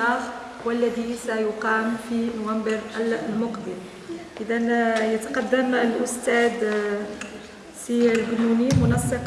المناخ والذي سيقام في نوفمبر المقبل. إذا يتقدم الأستاذ آه، سي البنوني منسق